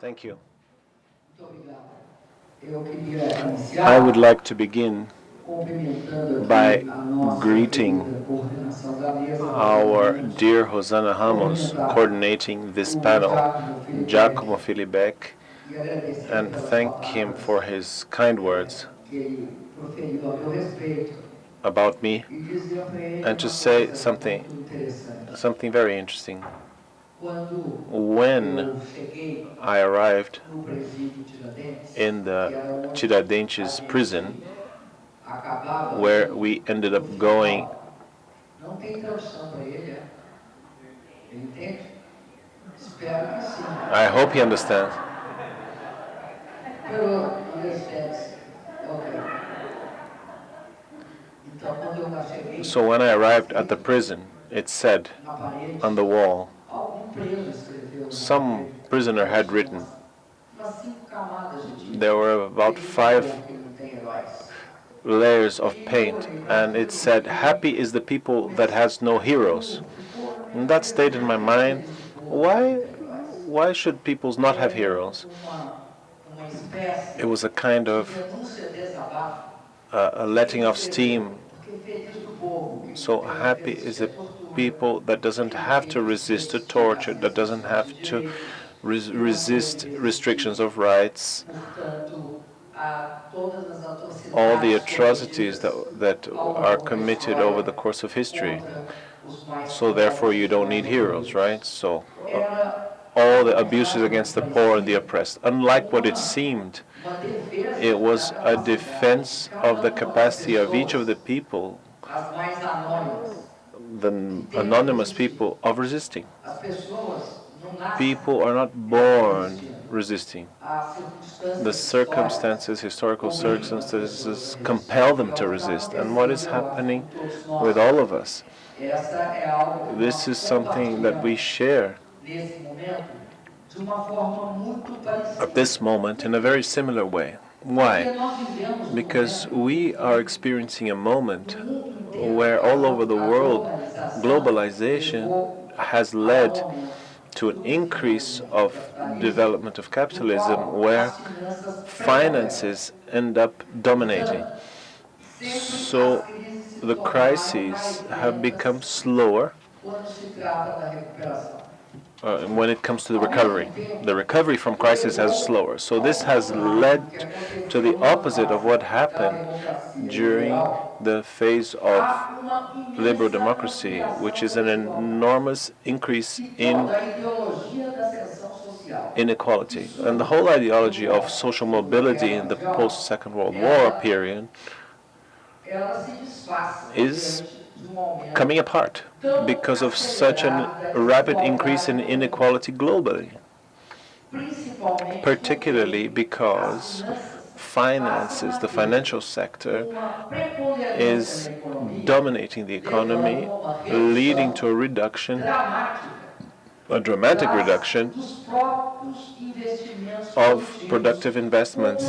Thank you. I would like to begin by greeting our dear Hosanna Ramos coordinating this panel, Giacomo Filibeck, and thank him for his kind words about me, And to say something- something very interesting. When I arrived in the Tiradentes prison, where we ended up going. I hope he understands. So when I arrived at the prison, it said on the wall, some prisoner had written, there were about five layers of paint, and it said, Happy is the people that has no heroes. And that stayed in my mind. Why, why should peoples not have heroes? It was a kind of uh, a letting of steam. So happy is the people that doesn't have to resist to torture, that doesn't have to res- resist restrictions of rights, a all the atrocities that, that are committed over the course of history. So therefore you don't need heroes, right? So uh, all the abuses against the poor and the oppressed. Unlike what it seemed, it was a defense of the capacity of each of the people. The anonymous people, of resisting. People are not born resisting. The circumstances, historical circumstances, compel them to resist. And what is happening with all of us? This is something that we share at this moment in a very similar way. Why? Because we are experiencing a moment where all over the world globalization has led to an increase of development of capitalism where finances end up dominating. So the crises have become slower uh, when it comes to the recovery. The recovery from crisis has slower. So this has led to the opposite of what happened during the phase of liberal democracy, which is an enormous increase in inequality. And the whole ideology of social mobility in the post-Second World War period Is coming apart because of such a rapid increase in inequality globally, particularly because finances, the financial sector, is dominating the economy, leading to a reduction, a dramatic reduction of productive investments,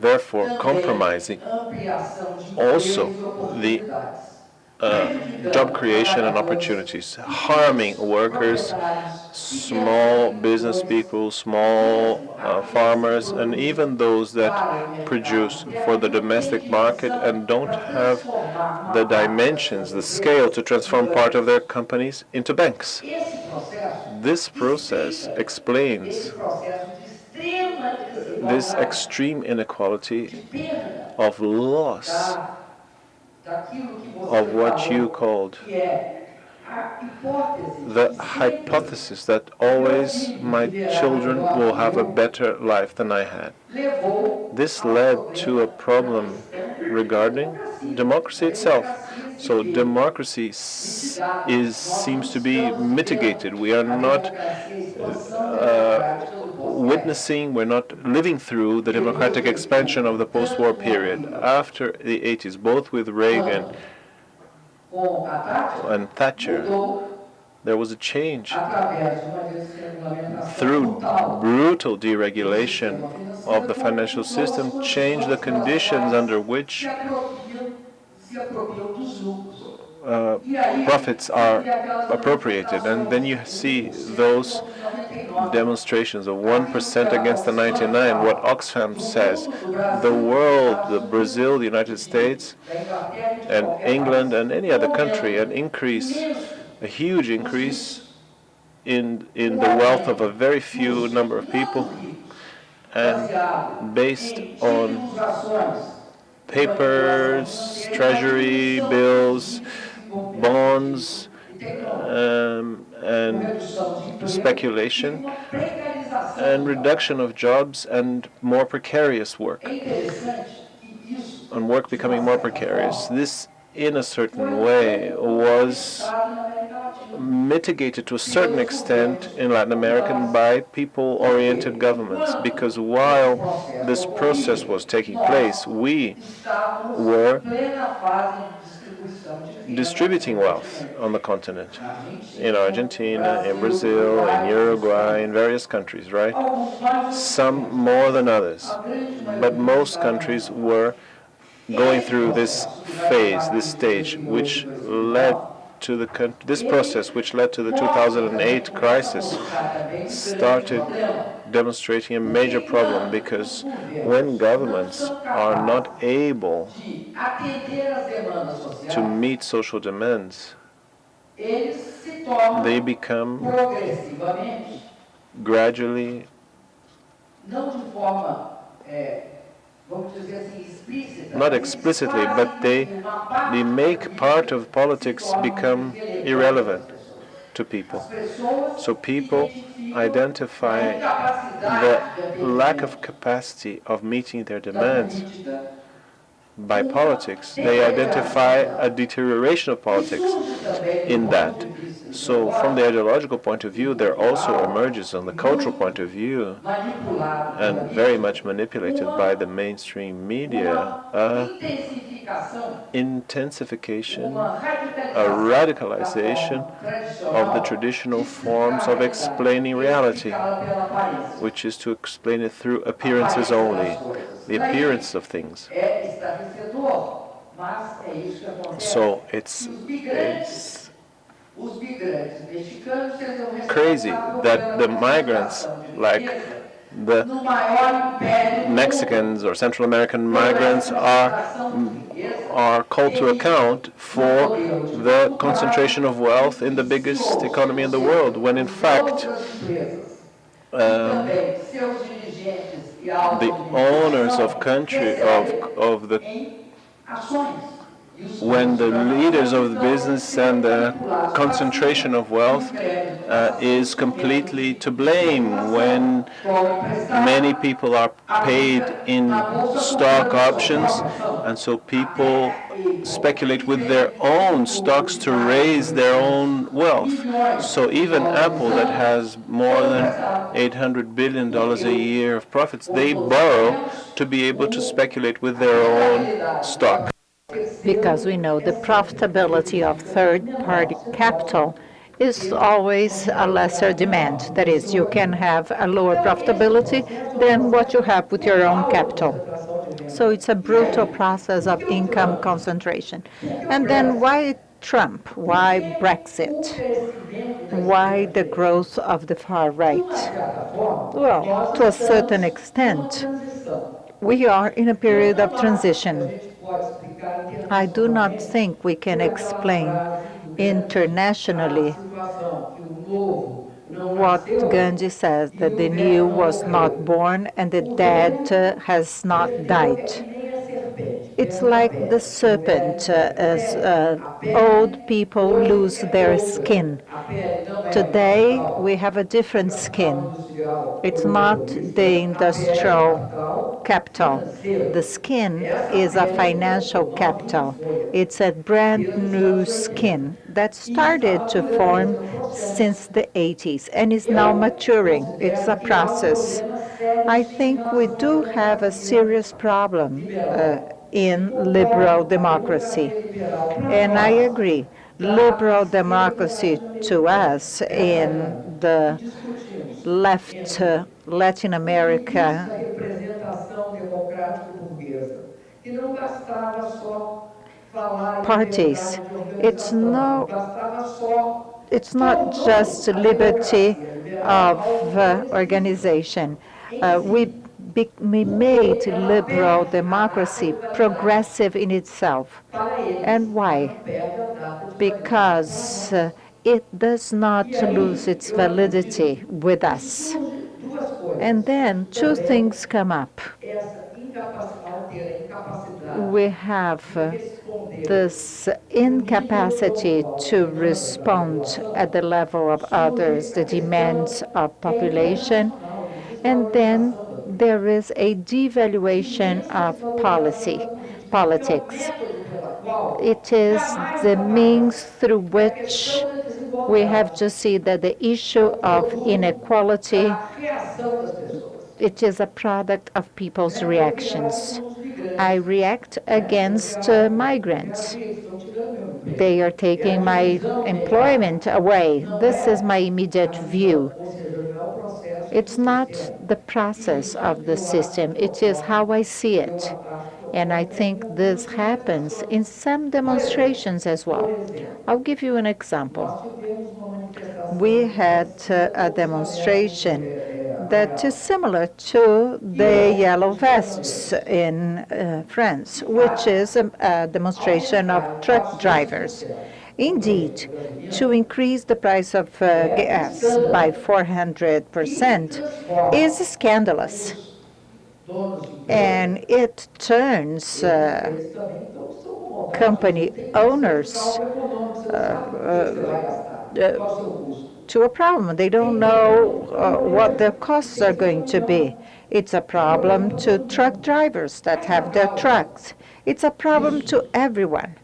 therefore compromising also the. Uh, job creation and opportunities, harming workers, small business people, small uh, farmers, and even those that produce for the domestic market and don't have the dimensions, the scale to transform part of their companies into banks. This process explains this extreme inequality of loss of what you called the hypothesis that always my children will have a better life than I had. This led to a problem regarding democracy itself. So democracy is seems to be mitigated. We are not uh, witnessing, we're not living through the democratic expansion of the post-war period. After the 80s, both with Reagan and Thatcher, there was a change through brutal deregulation of the financial system, changed the conditions under which uh, profits are appropriated. And then you see those demonstrations of 1% against the 99, what Oxfam says, the world, the Brazil, the United States, and England, and any other country, an increase, a huge increase in, in the wealth of a very few number of people, and based on papers, treasury bills, bonds, um, and speculation, and reduction of jobs and more precarious work, and work becoming more precarious. This, in a certain way, was mitigated to a certain extent in Latin America by people-oriented governments, because while this process was taking place, we were distributing wealth on the continent, in Argentina, in Brazil, in Uruguay, in various countries, right? Some more than others, but most countries were going through this phase, this stage, which led to the this process, which led to the 2008 crisis, started demonstrating a major problem because when governments are not able to meet social demands, they become gradually not explicitly, but they, they make part of politics become irrelevant to people. So people identify the lack of capacity of meeting their demands by politics. They identify a deterioration of politics in that. So from the ideological point of view, there also emerges on the cultural point of view, and very much manipulated by the mainstream media, intensification, a radicalization of the traditional forms of explaining reality, which is to explain it through appearances only, the appearance of things. So it's, it's crazy that the migrants, like the Mexicans or Central American migrants, are are called to account for the concentration of wealth in the biggest economy in the world, when in fact um, the owners of country of of the when the leaders of the business and the concentration of wealth uh, is completely to blame when many people are paid in stock options and so people speculate with their own stocks to raise their own wealth. So even Apple that has more than 800 billion dollars a year of profits, they borrow to be able to speculate with their own stock because we know the profitability of third-party capital is always a lesser demand. That is, you can have a lower profitability than what you have with your own capital. So it's a brutal process of income concentration. And then why Trump? Why Brexit? Why the growth of the far right? Well, to a certain extent, we are in a period of transition. I do not think we can explain internationally what Gandhi says, that the new was not born and the dead has not died. It's like the serpent, uh, as uh, old people lose their skin. Today, we have a different skin. It's not the industrial capital. The skin is a financial capital. It's a brand new skin that started to form since the 80s and is now maturing. It's a process. I think we do have a serious problem uh, in liberal democracy. And I agree, liberal democracy to us in the left uh, Latin America parties. It's no it's not just liberty of uh, organization. Uh, we, be, made liberal democracy progressive in itself. And why? Because uh, it does not lose its validity with us. And then two things come up. We have uh, this incapacity to respond at the level of others, the demands of population, and then there is a devaluation of policy, politics. It is the means through which we have to see that the issue of inequality, it is a product of people's reactions. I react against uh, migrants. They are taking my employment away. This is my immediate view. It's not the process of the system, it is how I see it. And I think this happens in some demonstrations as well. I'll give you an example. We had uh, a demonstration that is similar to the yellow vests in uh, France, which is a, a demonstration of truck drivers. Indeed, to increase the price of uh, gas by 400% is scandalous. And it turns uh, company owners uh, to a problem. They don't know uh, what their costs are going to be. It's a problem to truck drivers that have their trucks. It's a problem to everyone.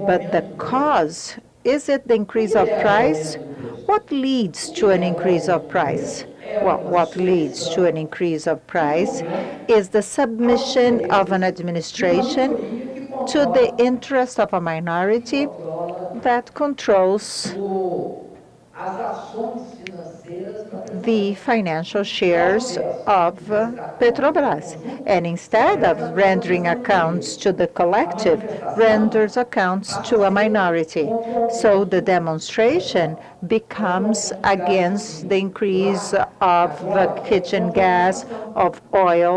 But the cause, is it the increase of price? What leads to an increase of price? Well, what leads to an increase of price is the submission of an administration to the interest of a minority that controls the financial shares of Petrobras. And instead of rendering accounts to the collective, renders accounts to a minority. So the demonstration becomes against the increase of the kitchen gas, of oil.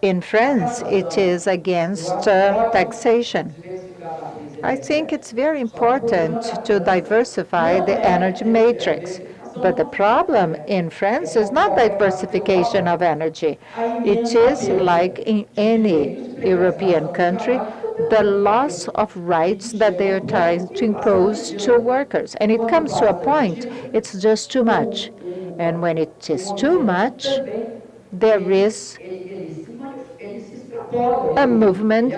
In France, it is against uh, taxation. I think it's very important to diversify the energy matrix. But the problem in France is not diversification of energy. It is like in any European country, the loss of rights that they are trying to impose to workers. And it comes to a point, it's just too much. And when it is too much, there is a movement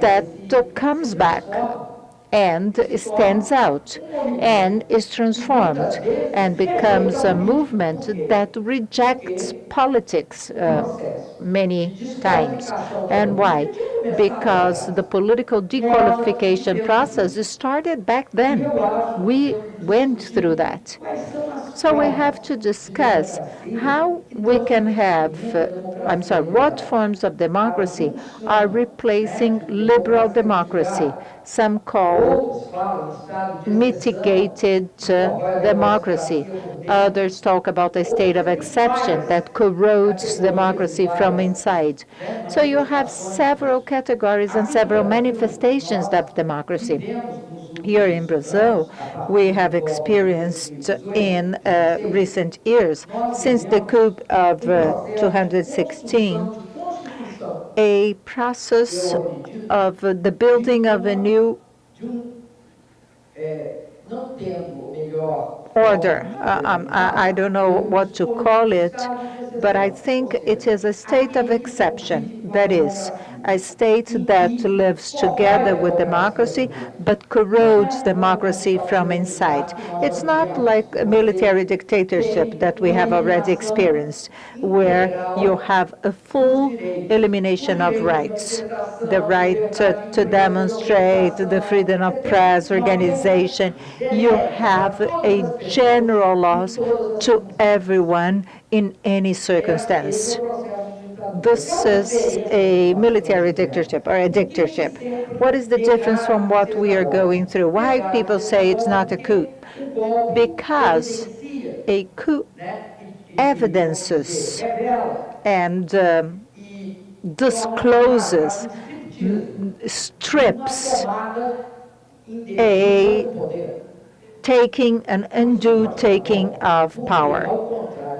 that comes back and stands out and is transformed and becomes a movement that rejects politics uh, many times. And why? Because the political dequalification process started back then. We went through that. So we have to discuss how we can have, uh, I'm sorry, what forms of democracy are replacing liberal democracy. Some call mitigated uh, democracy. Others talk about a state of exception that corrodes democracy from inside. So you have several categories and several manifestations of democracy. Here in Brazil, we have experienced in uh, recent years, since the coup of uh, 216, a process of the building of a new order. Uh, um, I, I, don't know what to call it, but I think it is a state of exception. That is, a state that lives together with democracy but corrodes democracy from inside. It's not like a military dictatorship that we have already experienced, where you have a full elimination of rights, the right to, to demonstrate, the freedom of press, organization. You have a general loss to everyone in any circumstance this is a military dictatorship or a dictatorship. What is the difference from what we are going through? Why people say it's not a coup? Because a coup evidences and um, discloses, strips a taking an undue taking of power.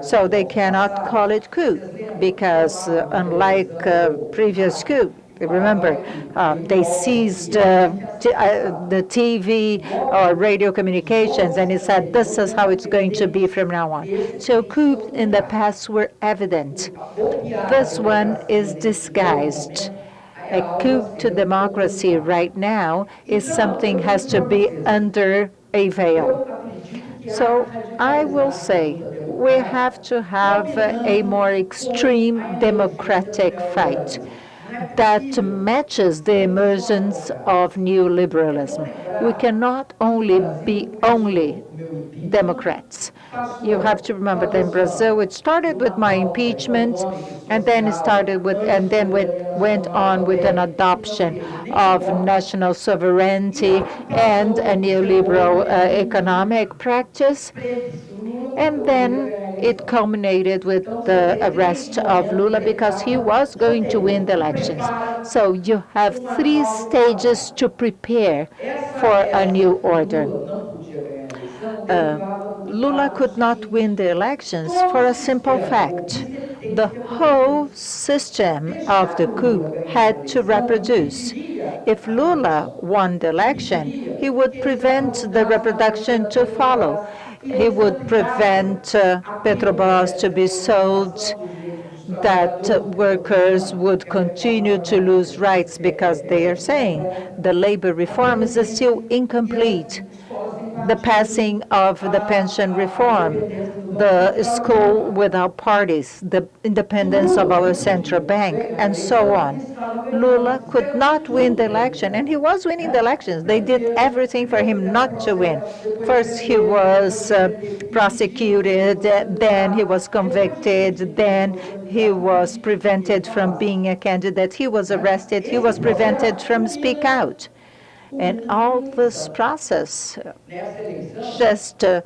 So they cannot call it coup because uh, unlike uh, previous coup, remember, um, they seized uh, uh, the TV or radio communications and he said, this is how it's going to be from now on. So coups in the past were evident. This one is disguised. A coup to democracy right now is something has to be under a veil. So I will say we have to have a more extreme democratic fight that matches the emergence of neoliberalism. We cannot only be only Democrats. You have to remember that in Brazil it started with my impeachment, and then it started with, and then went, went on with an adoption of national sovereignty and a neoliberal uh, economic practice. And then it culminated with the arrest of Lula because he was going to win the elections. So you have three stages to prepare for a new order. Uh, Lula could not win the elections for a simple fact. The whole system of the coup had to reproduce. If Lula won the election, he would prevent the reproduction to follow. He would prevent uh, Petrobras to be sold, that workers would continue to lose rights because they are saying the labor reform is still incomplete the passing of the pension reform, the school without parties, the independence of our central bank, and so on. Lula could not win the election, and he was winning the elections. They did everything for him not to win. First, he was uh, prosecuted, then he was convicted, then he was prevented from being a candidate. He was arrested. He was prevented from speak out. And all this process just uh,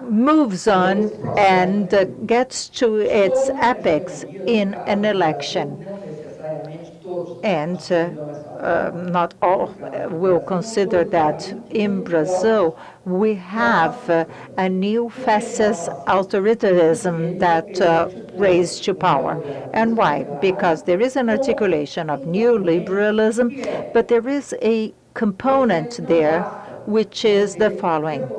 moves on and uh, gets to its apex in an election. And uh, uh, not all will consider that in Brazil we have uh, a new fascist authoritarianism that uh, raised to power. And why? Because there is an articulation of neoliberalism, but there is a component there which is the following.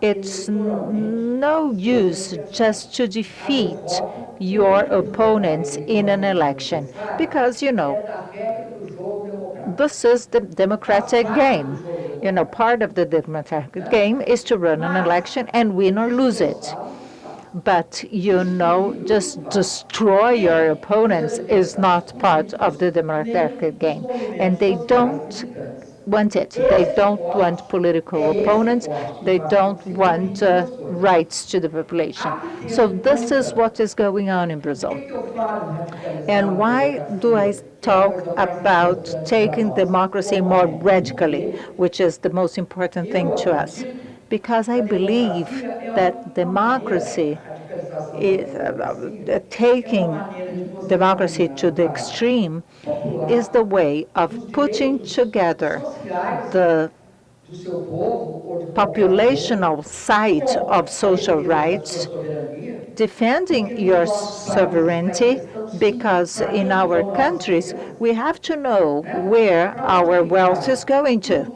It's no use just to defeat your opponents in an election because, you know, this is the democratic game. You know, part of the democratic game is to run an election and win or lose it. But, you know, just destroy your opponents is not part of the democratic game. And they don't want it. They don't want political opponents. They don't want uh, rights to the population. So this is what is going on in Brazil. And why do I talk about taking democracy more radically, which is the most important thing to us? Because I believe that democracy is, uh, taking democracy to the extreme is the way of putting together the populational side of social rights, defending your sovereignty, because in our countries, we have to know where our wealth is going to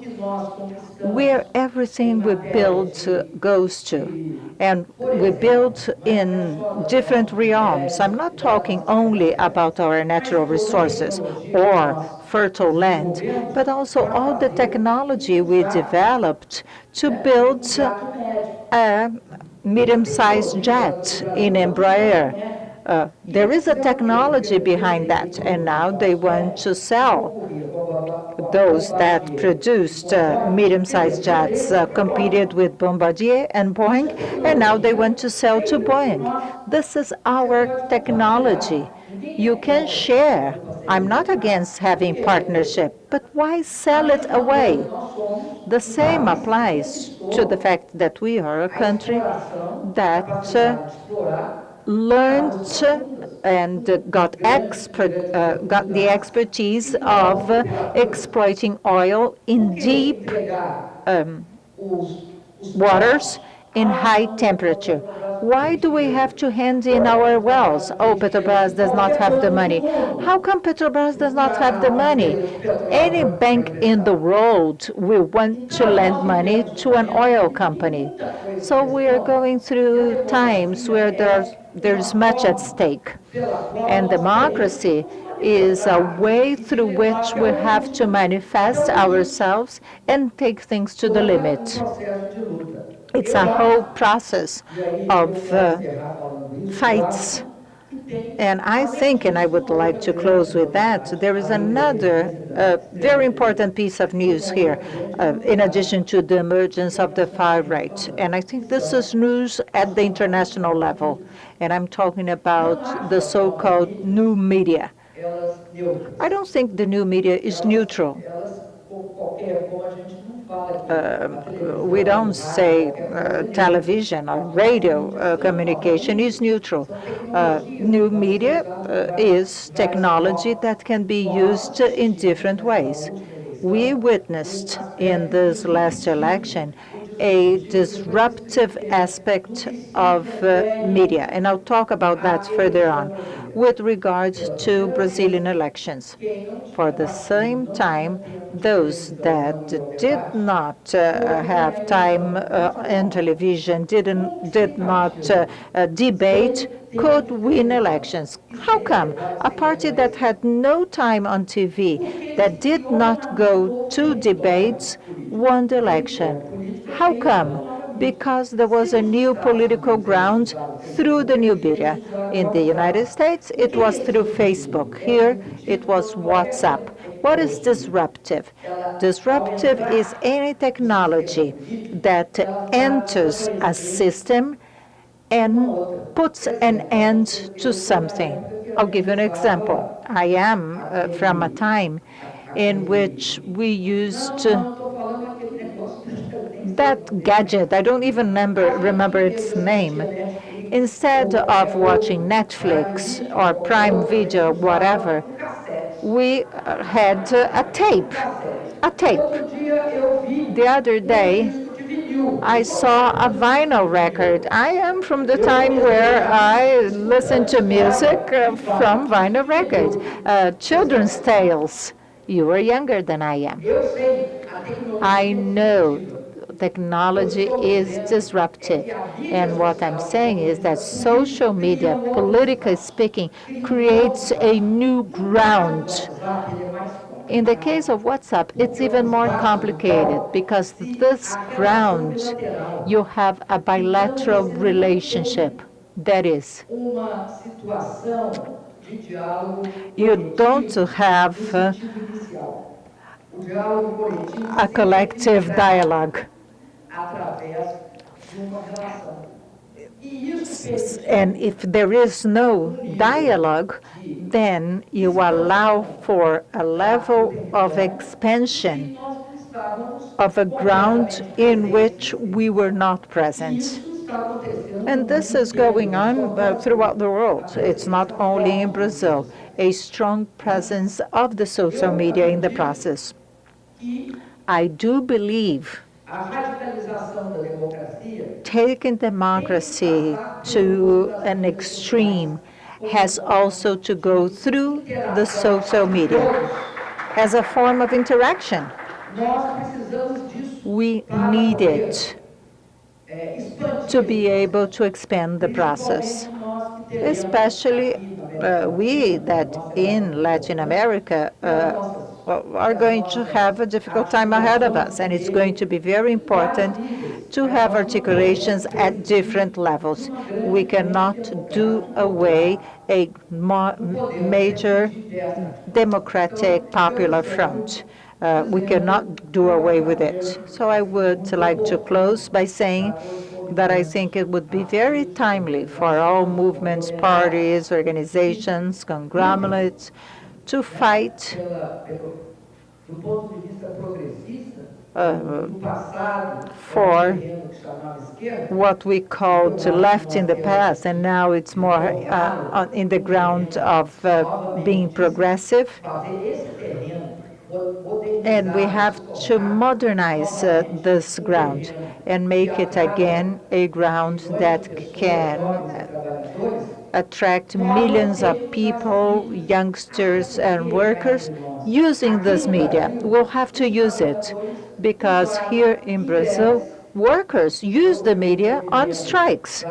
where everything we build goes to. And we build in different realms. I'm not talking only about our natural resources or fertile land, but also all the technology we developed to build a medium-sized jet in Embraer. Uh, there is a technology behind that, and now they want to sell those that produced uh, medium-sized jets uh, competed with Bombardier and Boeing, and now they want to sell to Boeing. This is our technology You can share. I'm not against having partnership, but why sell it away? The same applies to the fact that we are a country that uh, learned and got expert, uh, got the expertise of exploiting oil in deep um, waters in high temperature. Why do we have to hand in our wells? Oh, Petrobras does not have the money. How come Petrobras does not have the money? Any bank in the world will want to lend money to an oil company. So we are going through times where there's, there's much at stake. And democracy is a way through which we have to manifest ourselves and take things to the limit. It's a whole process of uh, fights. And I think, and I would like to close with that, there is another uh, very important piece of news here, uh, in addition to the emergence of the far right. And I think this is news at the international level. And I'm talking about the so-called new media. I don't think the new media is neutral. Uh, we don't say uh, television or radio uh, communication is neutral. Uh, new media uh, is technology that can be used in different ways. We witnessed in this last election a disruptive aspect of uh, media, and I'll talk about that further on, with regard to Brazilian elections. For the same time, those that did not uh, have time uh, in television, didn't, did not uh, uh, debate, could win elections. How come? A party that had no time on TV, that did not go to debates, won the election. How come? Because there was a new political ground through the new media. In the United States, it was through Facebook. Here, it was WhatsApp. What is disruptive? Disruptive is any technology that enters a system and puts an end to something. I'll give you an example. I am uh, from a time in which we used uh, that gadget, I don't even remember, remember its name. Instead of watching Netflix or Prime Video, whatever, we had a tape, a tape. The other day, I saw a vinyl record. I am from the time where I listened to music uh, from vinyl records, uh, children's tales. You are younger than I am. I know technology is disruptive. And what I'm saying is that social media, politically speaking, creates a new ground. In the case of WhatsApp, it's even more complicated because this ground, you have a bilateral relationship. That is, you don't have uh, a collective dialogue. And if there is no dialogue, then you allow for a level of expansion of a ground in which we were not present. And this is going on uh, throughout the world. It's not only in Brazil, a strong presence of the social media in the process. I do believe taking democracy to an extreme has also to go through the social media as a form of interaction. We need it to be able to expand the process, especially uh, we that in Latin America uh, are going to have a difficult time ahead of us, and it's going to be very important to have articulations at different levels. We cannot do away a major democratic popular front. Uh, we cannot do away with it. So I would like to close by saying that I think it would be very timely for all movements, parties, organizations, conglomerates to fight uh, for what we called left in the past, and now it's more uh, in the ground of uh, being progressive. And we have to modernize uh, this ground and make it again a ground that can attract millions of people, youngsters and workers using this media. We'll have to use it because here in Brazil, workers use the media on strikes.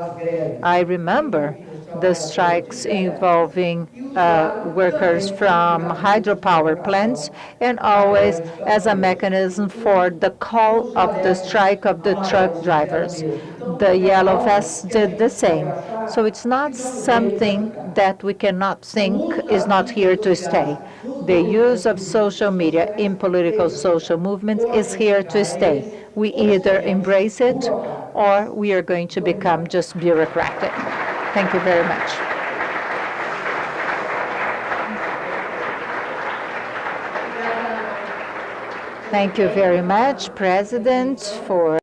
I remember the strikes involving uh, workers from hydropower plants and always as a mechanism for the call of the strike of the truck drivers. The Yellow Vests did the same. So it's not something that we cannot think is not here to stay. The use of social media in political social movements is here to stay. We either embrace it or we are going to become just bureaucratic. Thank you very much. Thank you very much, President, for